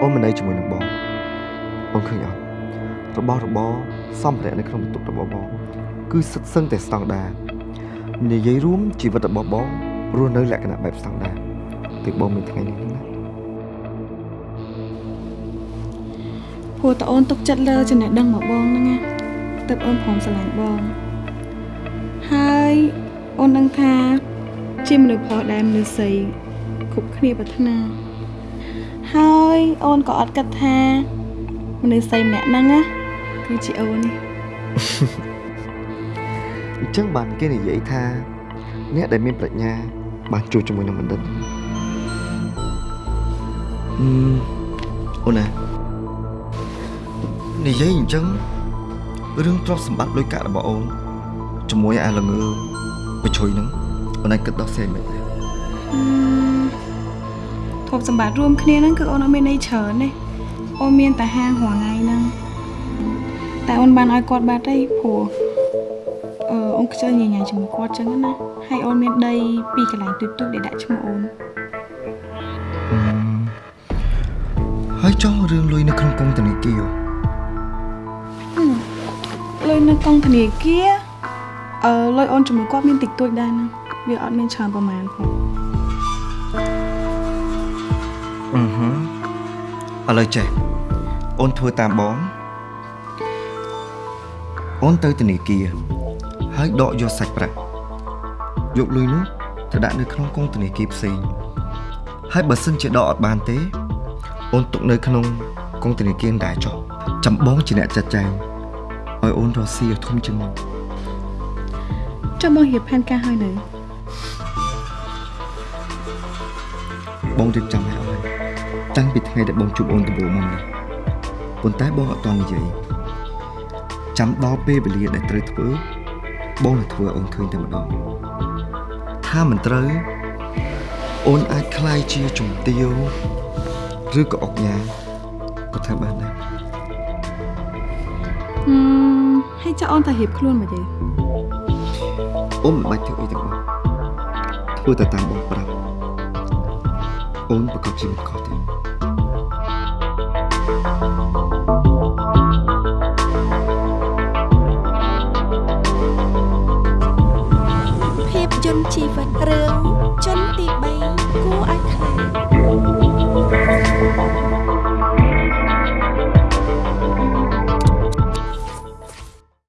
អូនមិននៅជាមួយនឹងបងអូនឃើញអត់របស់របរសម្ភារៈនៅក្នុងបន្ទប់របស់បងគឺសិតសឹងតែស្តង់ដារនិយាយរួមជីវិតរបស់បងរស់នៅលក្ខណៈបែបស្តង់ដារទើបបងមានថ្ងៃនេះណាព្រោះតអូនទុកចិត្តលើចំណេះដឹងមកបងហ្នឹងណាទើបអូនព្រមស្រឡាញ់បងហើយអូនដឹងថាជាមនុស្សប្រុសដែលមនុស្សស្រី គ្រប់គ្នាប្រាថ្នា ហើយអូនក៏អត់គិតថាមនុស្សស្រីម្នាក់ហ្នឹងណាគឺជាអូននេះអញ្ចឹងបានគេនិយាយថា អ្នកដែលមានប្រាជ្ញា បានជួបជាមួយនឹងបណ្ឌិតអឺអូនណានិយាយអញ្ចឹងរឿងទ្រព្យសម្បត្តិលុយកាក់របស់អូនជាមួយអាល្ងើបញ្ជួយហ្នឹងអូនអាចគិតដោះស្រាយមិនដែរអឺធ ប់សម្បត្តិរួមគ្នាហ្នឹងគឺអូនអត់មានន័យច្រើនទេអូនមានតែហាងរងថ្ងៃហ្នឹងតែអូនបានឲ្យគាត់បាត់ទេព្រោះអឺអូនខ្ជិលញញ៉ាំជាមួយគាត់ចឹងណាហើយអូនមានដីពីរកន្លែងទូចទូចៗដែលដាក់ឈ្មោះអូនអឺហើយចុះរឿងលុយនៅក្នុងកុងធនាគារលុយនៅកងធនាគារអឺលុយអូនជាមួយគាត់មានតិចតួចដែរណាវាអត់មានច្រើនប្រហែលផង អឺហឺឥឡូវចេះអូនធ្វើតាមបងអូនទៅធនាគារហើយដកយកសាច់ប្រាក់យកលុយនោះទៅដាក់នៅក្នុងកុងធនាគារផ្សេងហើយបើសិនជាដកអត់បានទេ អូនទុកនៅក្នុងកុងធនាគារដែរចុះចាំបងជាអ្នកចាត់ចែងឲ្យអូនរកស៊ីឲ្យធំជាងមុនចុះបងរៀបផែនការឲ្យនៅបងរៀបចំឲ្យអស់ហើយ តាំងពីថ្ងៃដែលបងជួបអូនដំបូងមកនេះប៉ុន្តែបងអត់តន់និយាយចាំដល់ពេលវេលាដែលត្រូវធ្វើបងនឹងធ្វើឲ្យអូនឃើញតែម្ដងថាមិនត្រូវអូនអាចคลายជាជំទាវឬក៏អុកញ៉ាក៏ធ្វើបានដែរ ហឹមហើយចុះអូនតែរៀបខ្លួនមកទេ អូនមិនបាច់ធ្វើអីទាំងអស់ធ្វើតែតាមបងប្រាប់អូនប្រកបជាមិនខុសទេ ជីវិតរឿង